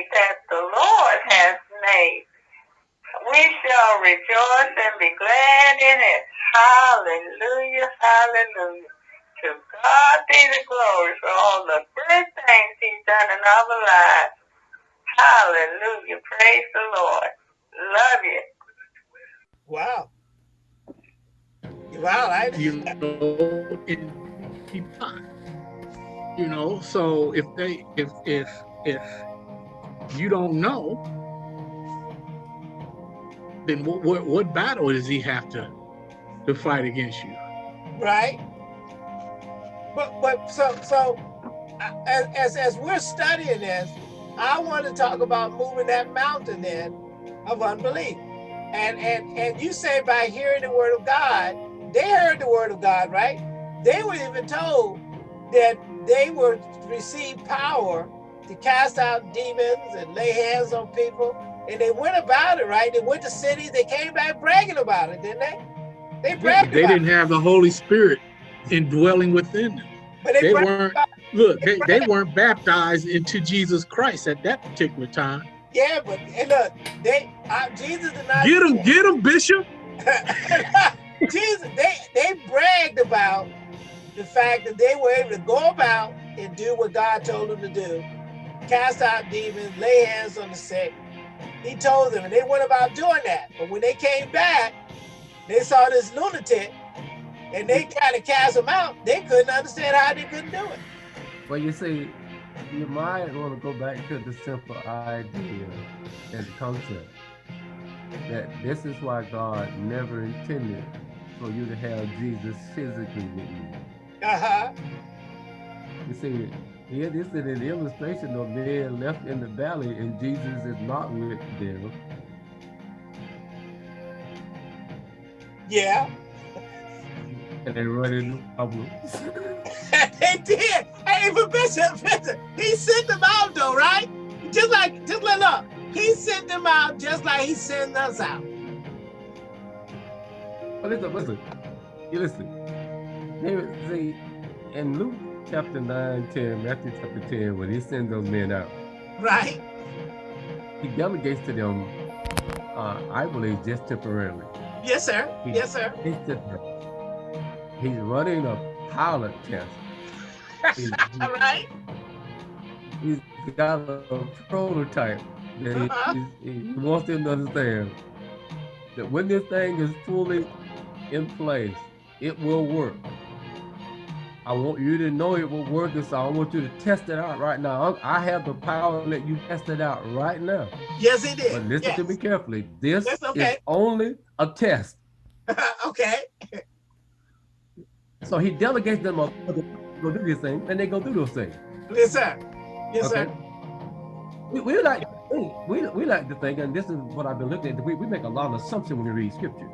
day that the Lord has made. We shall rejoice and be glad in it. Hallelujah, hallelujah. To God be the glory for all the good things he's done in our lives. Hallelujah. Praise the Lord. Love you. Wow. Wow, I you know, in keep time. You know, so if they if if if you don't know, then what what, what battle does he have to to fight against you? Right. But but so so as as, as we're studying this, I want to talk about moving that mountain then of unbelief. And and and you say by hearing the word of God, they heard the word of God, right? They were even told that they were to receive power to cast out demons and lay hands on people. And they went about it, right? They went to cities, they came back bragging about it, didn't they? They bragged They didn't it. have the Holy Spirit indwelling within them. But they, they weren't look, they, they weren't baptized into Jesus Christ at that particular time. Yeah, but and look, they uh, Jesus did not get them, get them, Bishop. Jesus, they they bragged about the fact that they were able to go about and do what God told them to do, cast out demons, lay hands on the sick. He told them, and they went about doing that. But when they came back, they saw this lunatic, and they tried to cast him out. They couldn't understand how they couldn't do it. Well, you see, you might want to go back to the simple idea and concept that this is why God never intended for you to have Jesus physically with you. Uh-huh. You see, here this is an illustration of being left in the valley and Jesus is not with them. Yeah. And they run into problems. they did. Hey, but Bishop, Bishop, he sent them out though, right? Just like, just let look. He sent them out just like he sent us out. But listen, listen. You listen. Here, see, in Luke chapter 9, 10, Matthew chapter 10, when he sends those men out. Right. He delegates to them, uh, I believe, just temporarily. Yes, sir. He, yes, sir. He's, he's running a pilot test. He's, All right. He's got a prototype that uh -huh. he, he wants them to understand that when this thing is fully in place, it will work. I want you to know it will work, and so I want you to test it out right now. I have the power to let you test it out right now. Yes, it is. But listen yes. to me carefully. This okay. is only a test. okay. So he delegates them to go do this thing, and they go do those things. Yes, sir. Yes, okay. sir. We, we like we, we like to think, and this is what I've been looking at. We, we make a lot of assumptions when we read scripture.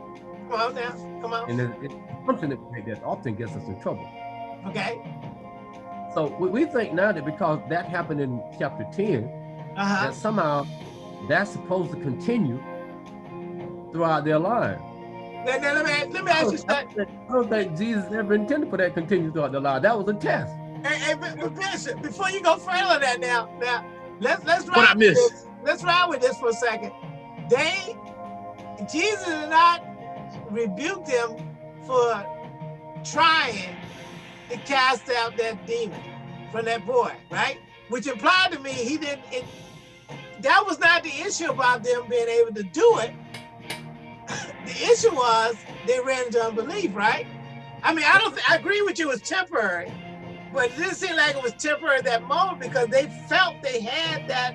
Come on now. Come on. And it's something that, that often gets us in trouble. Okay. So we, we think now that because that happened in chapter 10, uh -huh. that somehow that's supposed to continue throughout their life. Now, now, let me let me ask you something. I don't think Jesus ever intended for that to continue throughout the life. That was a test. Hey, hey, but Bishop, before you go further that now, now let's let's ride with this. Let's ride with this for a second. They Jesus did not rebuke them for trying to cast out that demon from that boy, right? Which implied to me he didn't, it, that was not the issue about them being able to do it. the issue was they ran into unbelief, right? I mean, I don't, I agree with you, it was temporary, but it didn't seem like it was temporary at that moment because they felt they had that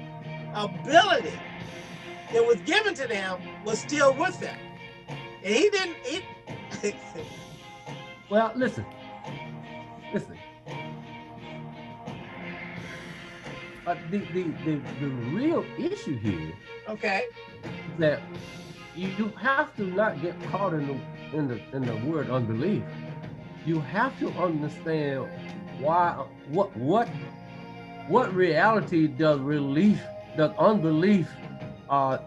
ability that was given to them was still with them. And he didn't, he, well, listen, Listen. Uh, the, the, the, the real issue here okay. that you have to not get caught in the in the in the word unbelief. You have to understand why what what what reality does relief does unbelief uh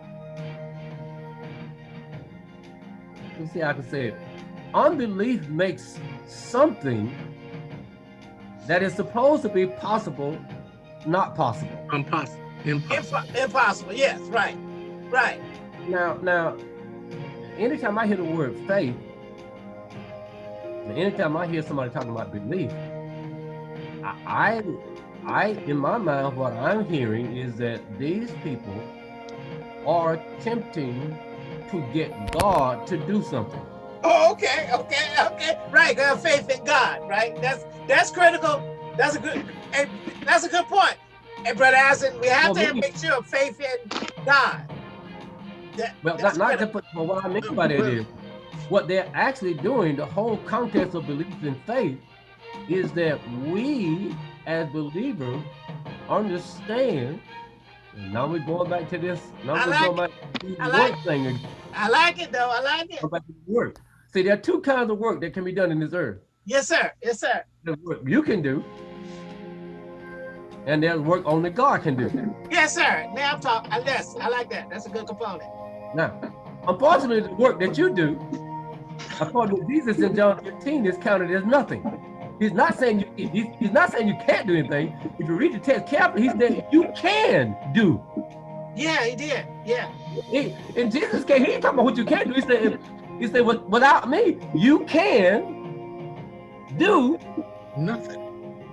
let's see how I can say it. Unbelief makes something that is supposed to be possible, not possible. Impossible. Impossible. impossible. Yes, right, right. Now, now, anytime I hear the word faith, anytime I hear somebody talking about belief, I, I, in my mind, what I'm hearing is that these people are attempting to get God to do something. Oh, okay, okay, okay. Right, have faith in God, right? That's that's critical. That's a good that's a good point. And brother Asin, we have well, to have make sure of faith in God. That, well, not, not to put, but what I mean by that is what they're actually doing, the whole context of belief and faith is that we as believers understand now we're going back to this. Now I we're like going back to the like work thing again. I like it though. I like it. Go back to work. See, there are two kinds of work that can be done in this earth. Yes, sir. Yes, sir. The work you can do, and there's work only God can do. Yes, sir. Now I'm talking. Yes, I like that. That's a good component. Now, unfortunately, the work that you do, according to Jesus in John 15, is counted as nothing. He's not saying you he's, he's not saying you can't do anything. If you read the text carefully, he's saying you can do. Yeah, he did. Yeah. He, in Jesus' case, he ain't talking about what you can't do. He said, he said, without me, you can do nothing.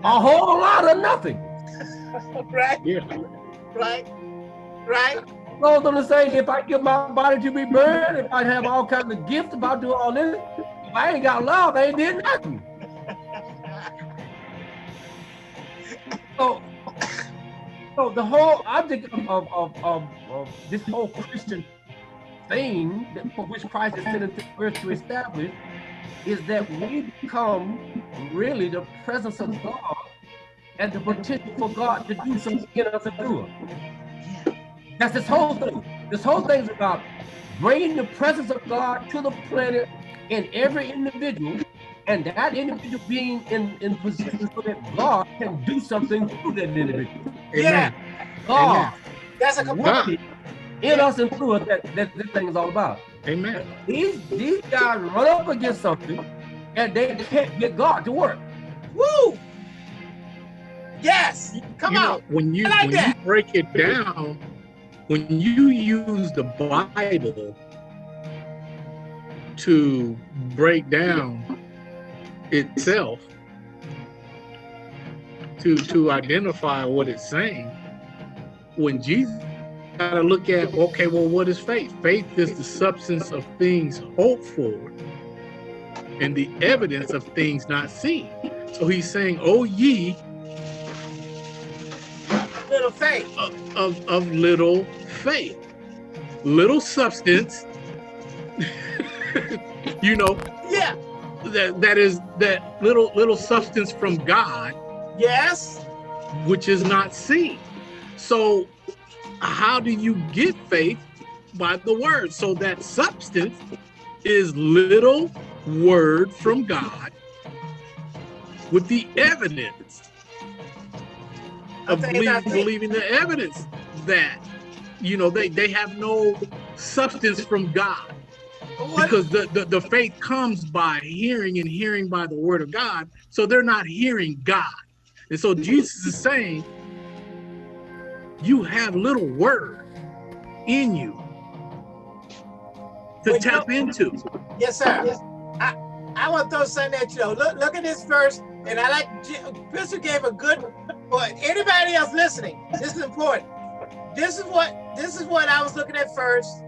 A whole lot of nothing. right. Yeah. Right. Right. Goes on to say, if I give my body to be burned, if I have all kinds of gifts about do all this, if I ain't got love, I ain't did nothing. so, so the whole object of, of, of, of, of this whole Christian thing that, for which Christ is sent into earth to establish is that we become really the presence of God and the potential for God to do something in us and through us. That's this whole thing. This whole thing is about bringing the presence of God to the planet in every individual and that individual being in, in position so that God can do something through that individual. Yeah. God. Amen. That's a component. In yeah. us and through us that, that this thing is all about. Amen. These these guys run up against something and they can't get God to work. Woo! Yes. Come you on. Know, when you like when that. you break it down, when you use the Bible to break down itself to to identify what it's saying when jesus got to look at okay well what is faith faith is the substance of things hoped for and the evidence of things not seen so he's saying oh ye little faith of, of, of little faith little substance you know yeah that that is that little little substance from God. Yes. Which is not seen. So how do you get faith? By the word. So that substance is little word from God with the evidence of believing, believing the evidence that you know they they have no substance from God because the, the, the faith comes by hearing and hearing by the word of God. So they're not hearing God. And so Jesus is saying, you have little word in you to tap into. Yes, sir. Yes. I, I want to throw something at you. Look, look at this verse, and I like Bishop gave a good. But anybody else listening, this is important. This is what this is what I was looking at first,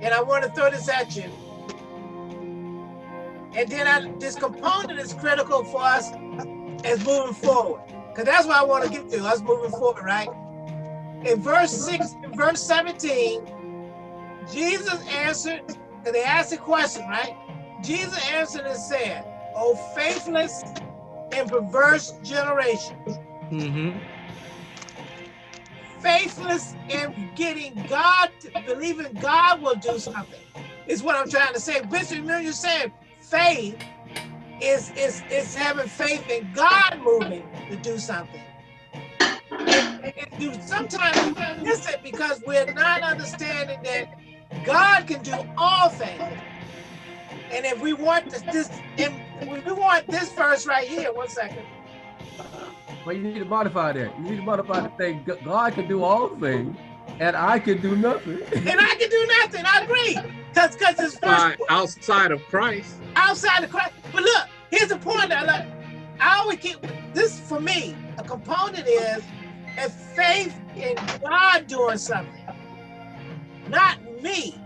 and I want to throw this at you. And then I, this component is critical for us as moving forward. Because that's what I want to get to, us moving forward, right? In verse 6, in verse 17, Jesus answered, because they asked a question, right? Jesus answered and said, O faithless and perverse generation. Mm -hmm. Faithless in getting God, believing God will do something, is what I'm trying to say. Bishop, remember you said faith is, is, is having faith in God moving to do something. And, and you sometimes miss it because we're not understanding that God can do all things. And if we want this, this if we want this verse right here, one second. But you need to modify that. You need to modify the thing. God can do all things, and I can do nothing. and I can do nothing. I agree. Because because it's first outside of Christ. Outside of Christ. But look, here's the point. I like. I always keep this for me. A component is a faith in God doing something, not me.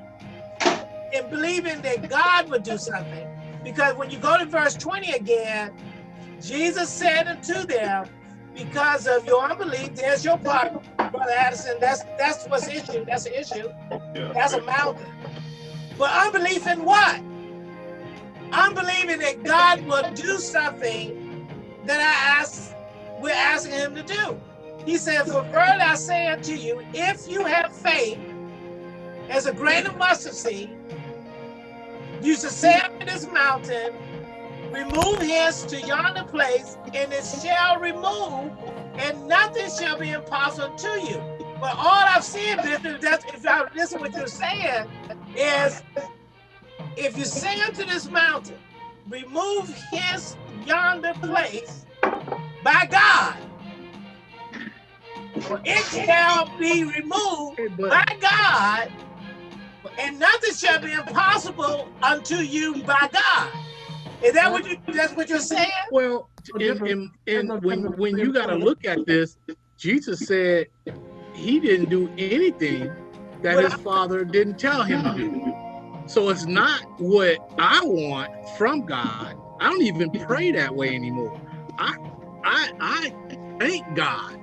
In believing that God would do something. Because when you go to verse 20 again, Jesus said unto them, because of your unbelief, there's your problem, Brother Addison. That's that's what's issue. That's an issue. Yeah. That's a mountain. But unbelief in what? Unbelieving that God will do something that I ask, we're asking him to do. He said, For verily I say unto you, if you have faith as a grain of mustard seed, you should say unto this mountain, remove hence to yonder place, and it shall remove, and nothing shall be impossible to you. But all I've seen, Bishop, that's if I listen what you're saying, is if you say unto this mountain, remove his yonder place by God, it shall be removed by God, and nothing shall be impossible unto you by God. Is that what you? That's what you're saying? Well, in, in, in, when when you got to look at this, Jesus said he didn't do anything that his father didn't tell him to do. So it's not what I want from God. I don't even pray that way anymore. I I I thank God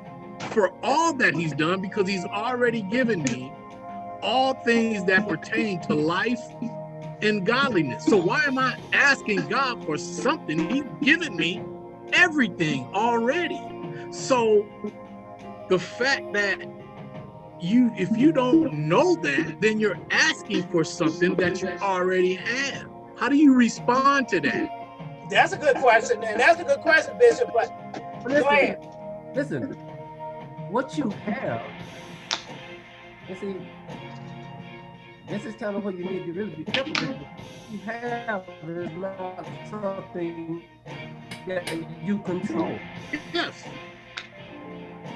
for all that he's done because he's already given me all things that pertain to life and godliness. So why am I asking God for something? He's given me everything already. So the fact that you if you don't know that, then you're asking for something that you already have. How do you respond to that? That's a good question, and that's a good question, Bishop. But listen, listen, what you have, you see, this is kind of what you need to really be careful with. You have is not something that you control. Yes.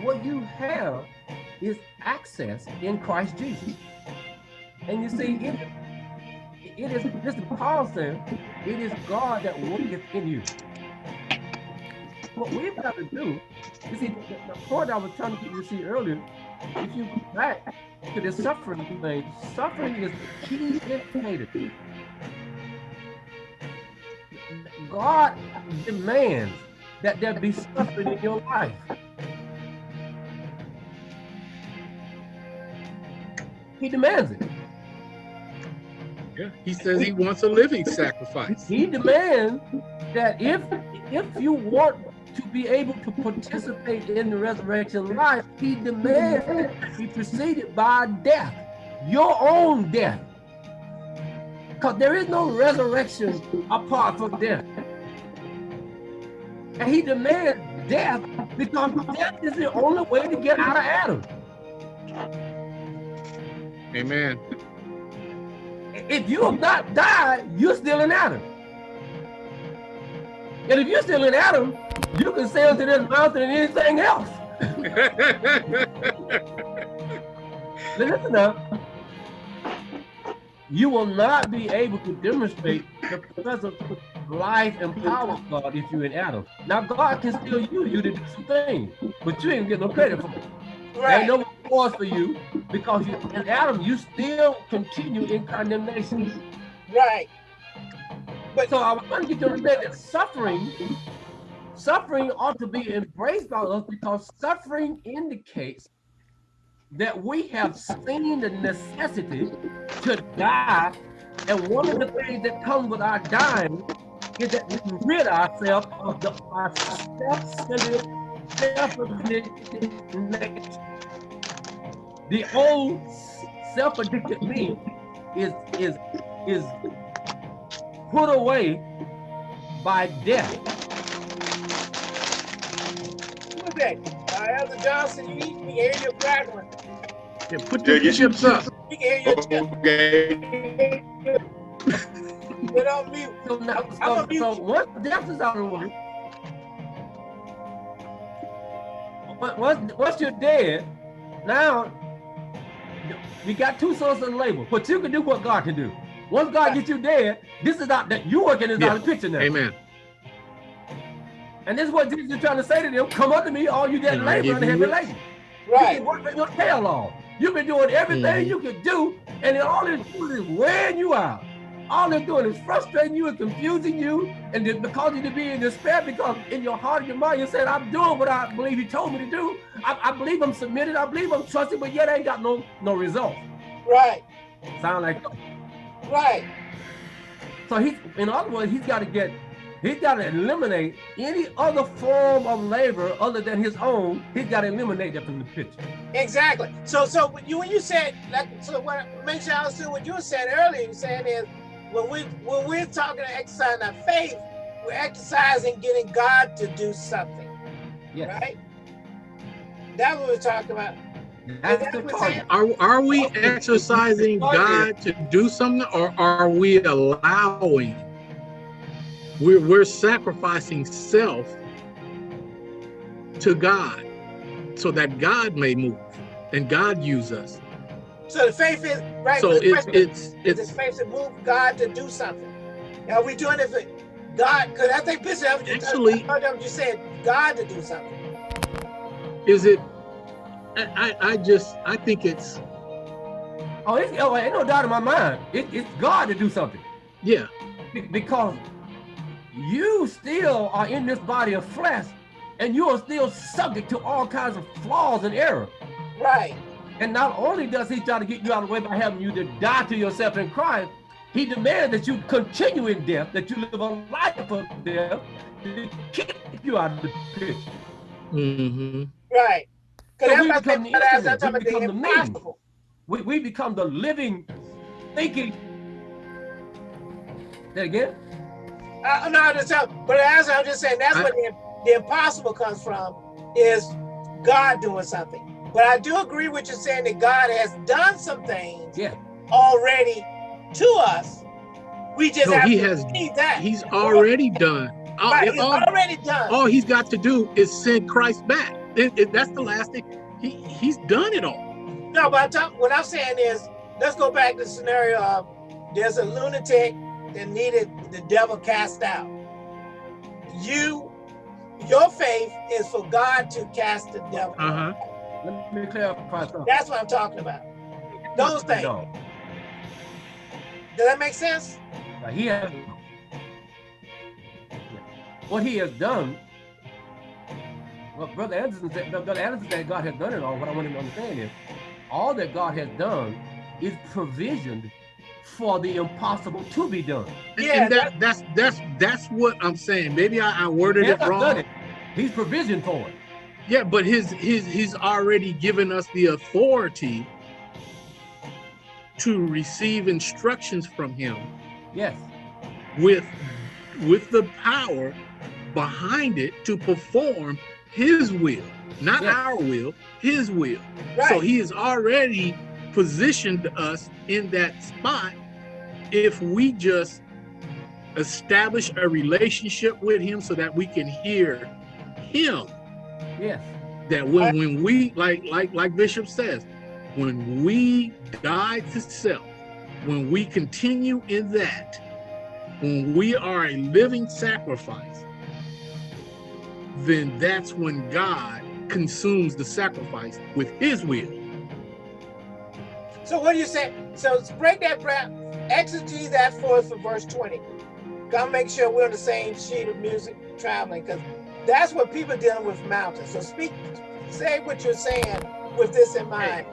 What you have is access in Christ Jesus. And you see, it, it is, this is Paul said, it is God that worketh in you. What we've got to do, you see, the, the point I was trying to get you to see earlier, if you go back to the suffering thing. Suffering is the key indicator. God demands that there be suffering in your life. He demands it. Yeah, he says he wants a living sacrifice. He demands that if if you want to be able to participate in the resurrection life, he demands be preceded by death, your own death. Because there is no resurrection apart from death. And he demands death because death is the only way to get out of Adam. Amen. If you have not died, you're still in Adam. And if you're still in Adam, you can sail to this mountain and anything else. Listen up. You will not be able to demonstrate the presence of life and power of God if you're in Adam. Now, God can still use you to do some things, but you ain't get no credit for it. Right. Ain't no reward for you because you, in Adam, you still continue in condemnation. Right. But so I want to get you to understand that suffering Suffering ought to be embraced by us because suffering indicates that we have seen the necessity to die. And one of the things that comes with our dying is that we rid ourselves of the our self-centered, self-addicted nature. The old self-addicted me is is is put away by death. Today. Uh, Elder Johnson, you eat, we hear your crackling. Yeah, put your, yeah, chips up. We can hear your chips. Okay. Put on mute. So, now, so, so once death is out of the way, once, once you're dead, now we got two sources of labor, but you can do what God can do. Once God gets you dead, this is not that you working is yeah. out of the picture now. Amen. And this is what Jesus is trying to say to them: Come unto me, all you that labor and heavy laden. Right. You can work your tail off. You've been doing everything mm -hmm. you could do, and all it's doing is wearing you out. All they're doing is frustrating you and confusing you and causing you to be in despair because in your heart and your mind you said, I'm doing what I believe he told me to do. I, I believe I'm submitted. I believe I'm trusting, but yet I ain't got no no results. Right. Sound like Right. So he, in other words, he's got to get, he's got to eliminate any other form of labor other than his own. He's got to eliminate that from the picture. Exactly. So, so when you when you said like, so what make sure I understood what you said earlier. You saying is when we when we're talking to exercising our faith, we're exercising getting God to do something. Yes. Right. That's what we're talking about. Are, are we exercising God to do something or are we allowing? We're, we're sacrificing self to God so that God may move and God use us. So the faith is right. So it's it's it's the faith to move God to do something. Are we doing it for God? Because I think Bishop actually, I heard you said God to do something. Is it I, I just, I think it's. Oh, it's, oh, ain't no doubt in my mind. It, it's God to do something. Yeah. because you still are in this body of flesh and you are still subject to all kinds of flaws and error. Right. And not only does he try to get you out of the way by having you to die to yourself in Christ, he demands that you continue in death, that you live a life of death to keep you out of the picture. Mm-hmm. Right. So we become the instrument, we become the means. We, we become the living, thinking. That again? Uh, no, just, but as I'm just saying, that's I, where the, the impossible comes from, is God doing something. But I do agree with you saying that God has done some things yeah. already to us. We just no, have he to has, that. He's already done. Right, all, he's all, already done. All he's got to do is send Christ back. It, it, that's the last thing. He he's done it all. No, but talk, what I'm saying is, let's go back to the scenario of there's a lunatic that needed the devil cast out. You, your faith is for God to cast the devil. Uh huh. Let me clarify something. That's what I'm talking about. Those things. No. Does that make sense? Now he has what he has done well, Brother Anderson said, Brother Anderson said God has done it all. What I want him to understand is all that God has done is provisioned for the impossible to be done. Yeah, and that, that's that's that's what I'm saying. Maybe I, I worded it wrong. It. He's provisioned for it. Yeah, but his his he's already given us the authority to receive instructions from him. Yes. With with the power behind it to perform his will, not yeah. our will, his will. Right. So he is already positioned us in that spot if we just establish a relationship with him so that we can hear him. Yes. That when, when we like like like Bishop says, when we die to self, when we continue in that, when we are a living sacrifice, then that's when God consumes the sacrifice with his will. So what do you say? So break that down, exegete that for us for verse 20. Gotta make sure we're on the same sheet of music traveling, because that's what people dealing with mountains. So speak, say what you're saying with this in mind.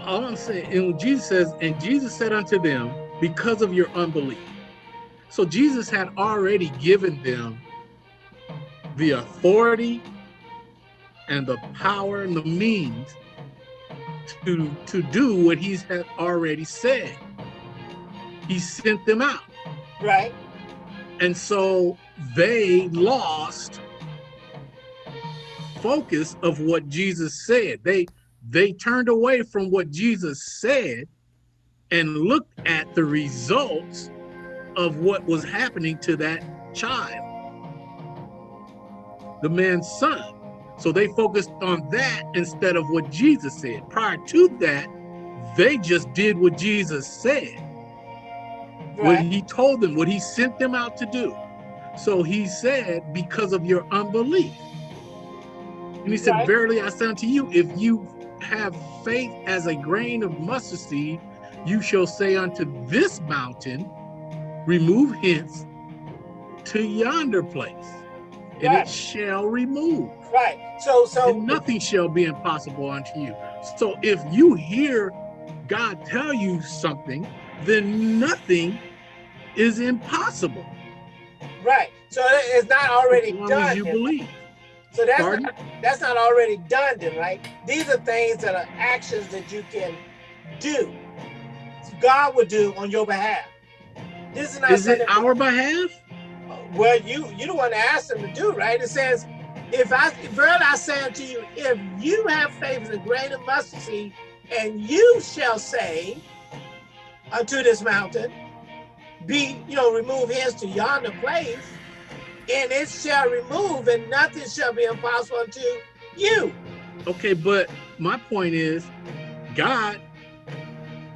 All I'm saying, and Jesus says, and Jesus said unto them, because of your unbelief. So Jesus had already given them the authority and the power and the means to to do what he's had already said. He sent them out. Right. And so they lost focus of what Jesus said. They they turned away from what Jesus said and looked at the results of what was happening to that child the man's son. So they focused on that instead of what Jesus said. Prior to that, they just did what Jesus said. Right. What he told them, what he sent them out to do. So he said, because of your unbelief. And he said, right. verily I say unto you, if you have faith as a grain of mustard seed, you shall say unto this mountain, remove hence to yonder place, and right. it shall remove. Right. So, so and nothing shall be impossible unto you. So, if you hear God tell you something, then nothing is impossible. Right. So it's not already as long done. As you believe. So that's not, that's not already done then, right? These are things that are actions that you can do. God would do on your behalf. This is not is it our behalf? Well, you you the one to ask them to do, right? It says, if I verily I say unto you, if you have faith as a grain of mustard seed, and you shall say unto this mountain, be, you know, remove hence to yonder place, and it shall remove, and nothing shall be impossible unto you. Okay, but my point is, God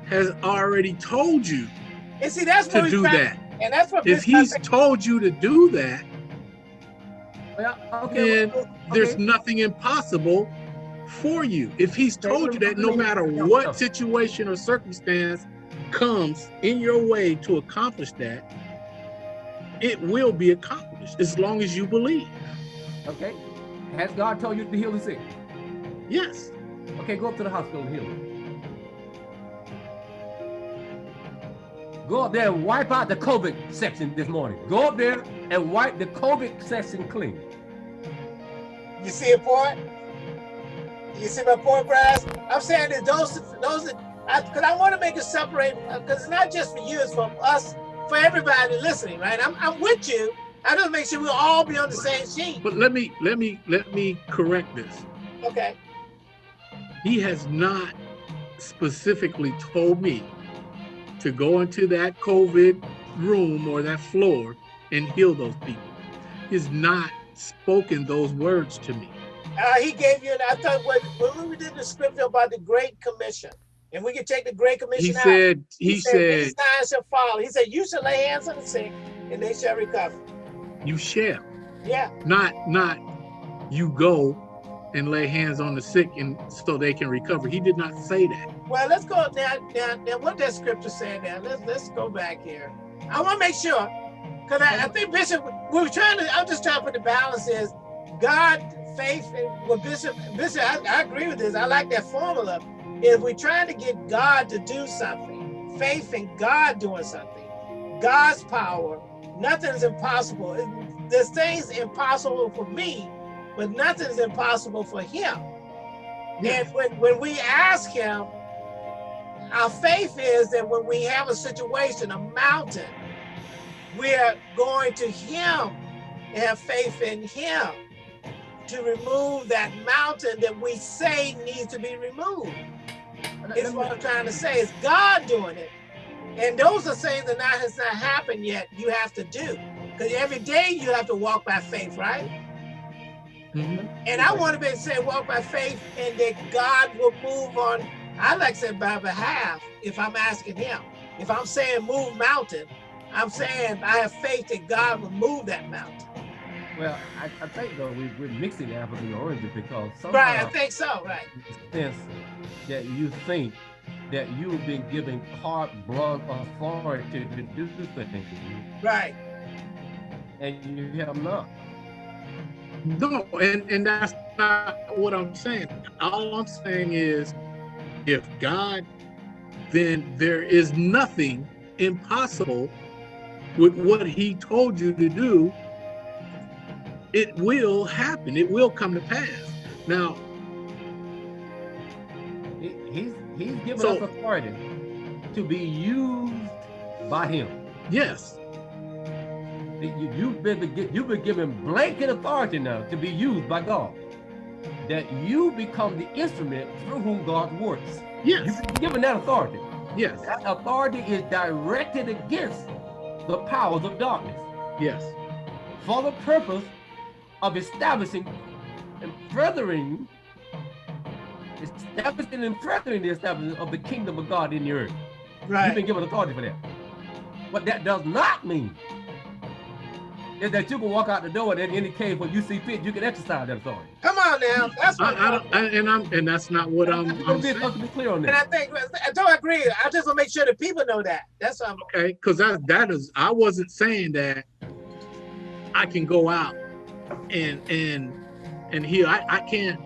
has already told you and see, that's to do that. And that's what if he's told you to do that, well, okay, then okay. there's nothing impossible for you. If he's told you that no matter what situation or circumstance comes in your way to accomplish that, it will be accomplished as long as you believe. Okay. Has God told you to heal the sick? Yes. Okay, go up to the hospital and heal them. Go up there and wipe out the COVID section this morning. Go up there and wipe the COVID section clean. You see a point? You see my point, Grass? I'm saying that those, those, because I, I want to make it separate, because it's not just for you, it's for us, for everybody listening, right? I'm, I'm with you. I just make sure we'll all be on the same sheet. But let me, let me, let me correct this. Okay. He has not specifically told me to go into that COVID room or that floor and heal those people. He's not spoken those words to me. Uh, he gave you, I thought when, we did the scripture about the Great Commission, and we can take the Great Commission he out. Said, he, he said, said, signs shall follow. He said, you shall lay hands on the sick, and they shall recover. You shall. Yeah. Not, not you go and lay hands on the sick and so they can recover. He did not say that. Well, let's go now. Now, what that scripture saying now? Let's let's go back here. I want to make sure because I, I, think Bishop. We are trying to. I'm just trying to put the balance is God, faith, and what Bishop. Bishop, I, I agree with this. I like that formula. If we're trying to get God to do something, faith in God doing something, God's power, nothing's impossible. There's things impossible for me but nothing's impossible for him. And when, when we ask him, our faith is that when we have a situation, a mountain, we're going to him and have faith in him to remove that mountain that we say needs to be removed. Is what I'm trying to say. Is God doing it? And those are things that not has not happened yet. You have to do because every day you have to walk by faith, right? Mm -hmm. And I want to be able to say walk by faith and that God will move on. I like to say by behalf if I'm asking him. If I'm saying move mountain, I'm saying I have faith that God will move that mountain. Well, I, I think though we, we're mixing apples and oranges because right, I think so, right. Since that you think that you've been given carte blanche authority to do things. Right. And you have not. No, and, and that's not what I'm saying. All I'm saying is if God, then there is nothing impossible with what he told you to do. It will happen. It will come to pass. Now, he's he's given so, us authority to be used by him. Yes you, have been you've been given blanket authority now to be used by God. That you become the instrument through whom God works. Yes. You've been given that authority. Yes. That authority is directed against the powers of darkness. Yes. For the purpose of establishing and furthering, establishing and furthering the establishment of the kingdom of God in the earth. Right. You've been given authority for that. But that does not mean is that you can walk out the door and in any case when you see fit, you can exercise that authority. Come on now, that's what I, I, I, and I'm and that's not what I'm. I'm be, saying. to be clear on that. And I think I don't agree. I just want to make sure that people know that. That's what I'm okay. Because that that is I wasn't saying that I can go out and and and here I, I can't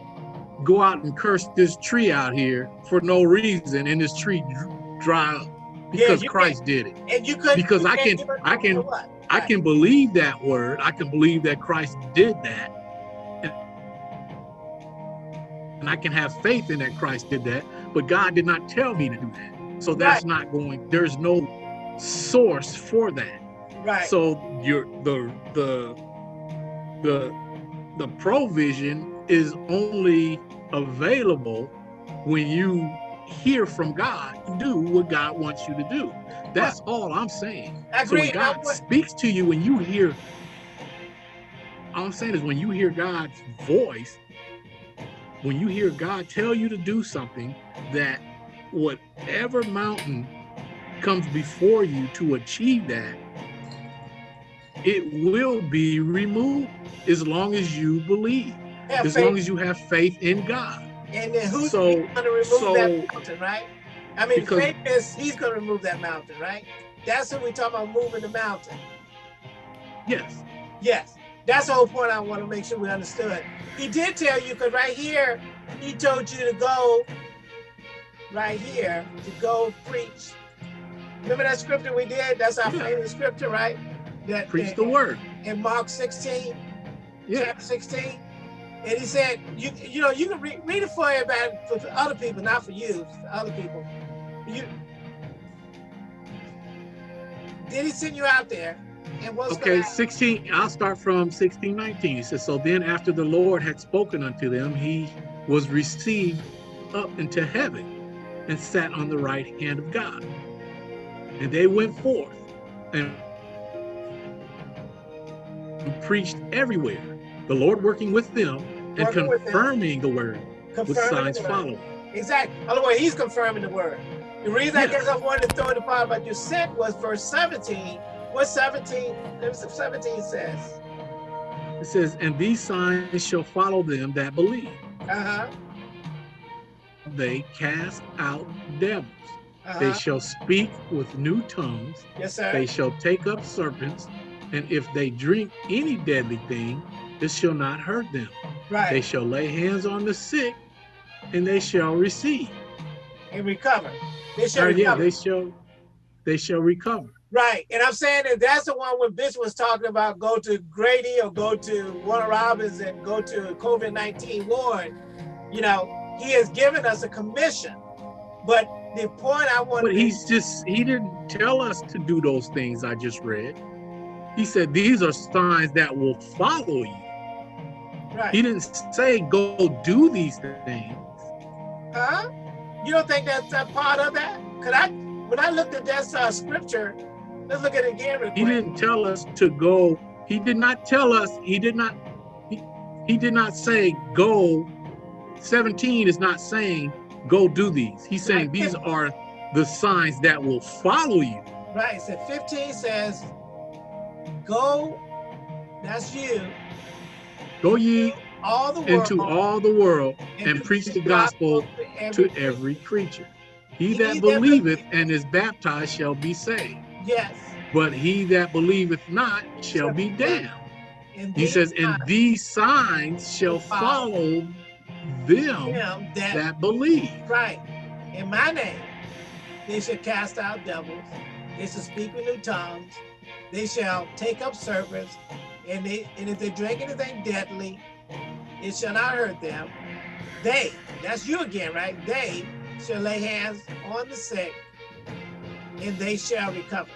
go out and curse this tree out here for no reason and this tree dry up because yeah, Christ did it. And you could because you I can I can I can believe that word. I can believe that Christ did that. And I can have faith in that Christ did that, but God did not tell me to do that. So that's right. not going, there's no source for that. Right. So your the the the the provision is only available when you hear from God do what God wants you to do. That's all I'm saying. So when God speaks to you when you hear, all I'm saying is when you hear God's voice, when you hear God tell you to do something, that whatever mountain comes before you to achieve that, it will be removed as long as you believe, as faith. long as you have faith in God. And then who's so, going to remove so, that mountain, right? I mean, because, faith is he's going to remove that mountain, right? That's what we talk about moving the mountain. Yes. Yes. That's the whole point I want to make sure we understood. He did tell you, because right here, he told you to go right here to go preach. Remember that scripture we did? That's our yeah. famous scripture, right? That preach in, the word. In Mark 16, yeah. chapter 16. And he said, you you know, you can read, read it for everybody, for other people, not for you, for other people. You did he send you out there? And what's okay, 16, I'll start from 16, 19. He says, so then after the Lord had spoken unto them, he was received up into heaven and sat on the right hand of God. And they went forth and preached everywhere, the Lord working with them and confirming the word confirming with signs following. Exactly. Otherwise, he's confirming the word. The reason. I guess I wanted to throw the part about your sent was verse 17. What 17? 17 says. It says, and these signs shall follow them that believe. Uh-huh. They cast out devils. Uh -huh. They shall speak with new tongues. Yes, sir. They shall take up serpents, and if they drink any deadly thing, it shall not hurt them. Right. They shall lay hands on the sick, and they shall receive. And recover. They shall uh, recover. Yeah, they shall, they shall recover. Right. And I'm saying that that's the one when Bishop was talking about go to Grady or go to Warner Robins and go to COVID-19 ward. You know, he has given us a commission. But the point I want But he's just, he didn't tell us to do those things I just read. He said, these are signs that will follow you. Right. He didn't say go do these things. Huh? You don't think that's a part of that? Cause I, when I looked at that uh, scripture, let's look at it again. He didn't tell us to go. He did not tell us. He did not. He, he did not say go. 17 is not saying go do these. He's saying right. these are the signs that will follow you. Right. So 15 says, go. That's you. Go ye all the into all the world and, preach the gospel to every creature. He that believeth and is baptized shall be saved. Yes. But he that believeth not shall be damned. He says, and these signs shall follow them that, that believe. Right. In my name, they shall cast out devils. They shall speak with new tongues. They shall take up serpents. And, they, and if they drink anything deadly, it shall not hurt them. They, that's you again, right? They shall lay hands on the sick and they shall recover.